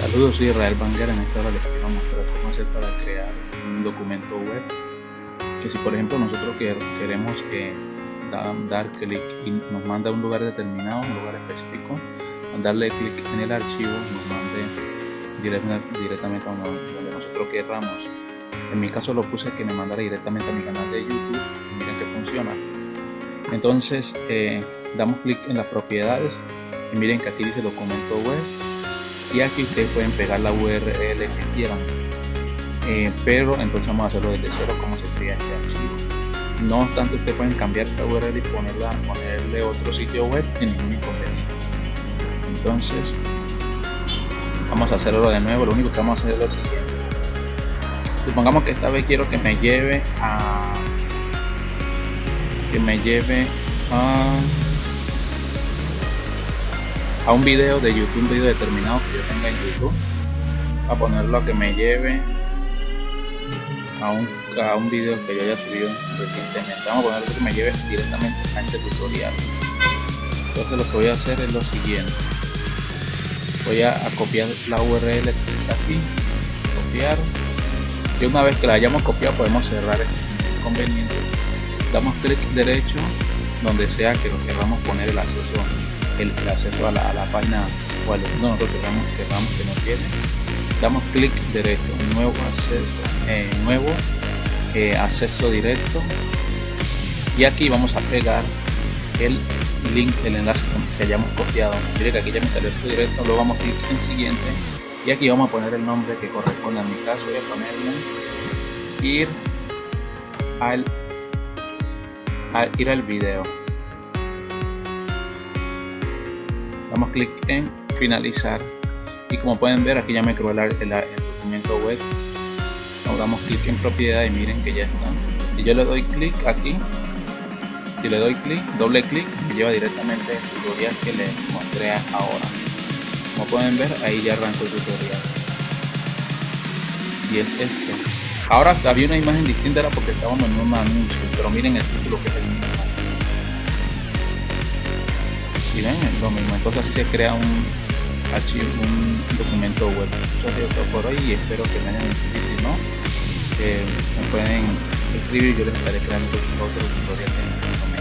Saludos, soy Israel Banger. En esta hora les quiero mostrar cómo hacer para crear un documento web. Que si por ejemplo nosotros queremos que dar clic y nos manda a un lugar determinado, un lugar específico, darle clic en el archivo nos mande directamente a donde nosotros querramos. En mi caso lo puse que me mandara directamente a mi canal de YouTube. Miren que funciona. Entonces eh, damos clic en las propiedades y miren que aquí dice documento web y aquí ustedes pueden pegar la URL que quieran. Eh, pero entonces vamos a hacerlo desde cero como se crea este archivo. No obstante ustedes pueden cambiar esta URL y ponerla ponerle otro sitio web sin ningún inconveniente entonces vamos a hacerlo de nuevo. Lo único que vamos a hacer es lo siguiente. Supongamos que esta vez quiero que me lleve a que me lleve a a un video de YouTube, un video determinado que yo tenga en YouTube, a ponerlo a que me lleve a un, a un video que yo haya subido recientemente. Vamos a ponerlo que me lleve directamente a este tutorial. Entonces lo que voy a hacer es lo siguiente. Voy a, copiar la URL que está aquí, copiar. Y una vez que la hayamos copiado podemos cerrar este conveniente. Damos clic derecho donde sea que lo queramos poner el acceso el, acceso a la, página o al no, nosotros queramos, queramos que nos tiene. Damos clic derecho nuevo acceso eh, nuevo eh, acceso directo. Y aquí vamos a pegar el link el enlace que hayamos copiado. Mire que aquí ya me salió esto directo luego vamos a clic en siguiente. Y aquí vamos a poner el nombre que corresponde a mi caso voy a ponerle. Ir al, al ir al video damos clic en finalizar. Y como pueden ver aquí ya me creó el, documento web. Ahora damos clic en propiedad y miren que ya está y yo le doy clic aquí. Y le doy clic doble clic me lleva directamente al tutorial que les mostré ahora. Como pueden ver ahí ya arrancó el tutorial. Y es este ahora había una imagen distinta era porque estábamos en un anuncio pero miren el título que es el mismo ven lo mismo entonces se crea un archivo un documento web. Eso ha todo por hoy y espero que me hayan entendido si no me pueden escribir yo les estaré creando otro tutorial en